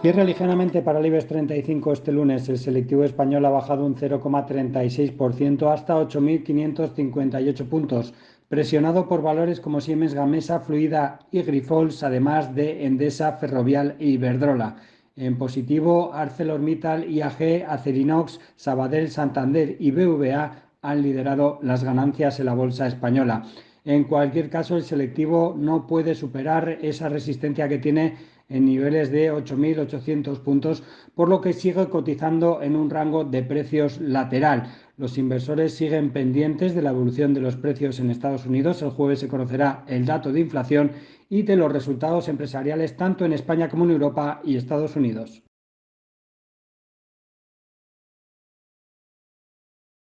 Cierre ligeramente para el IBEX 35 este lunes. El selectivo español ha bajado un 0,36% hasta 8.558 puntos, presionado por valores como Siemens Gamesa, Fluida y Grifols, además de Endesa, Ferrovial e Iberdrola. En positivo, ArcelorMittal, IAG, Acerinox, Sabadell, Santander y BVA han liderado las ganancias en la bolsa española. En cualquier caso, el selectivo no puede superar esa resistencia que tiene en niveles de 8.800 puntos, por lo que sigue cotizando en un rango de precios lateral. Los inversores siguen pendientes de la evolución de los precios en Estados Unidos. El jueves se conocerá el dato de inflación y de los resultados empresariales tanto en España como en Europa y Estados Unidos.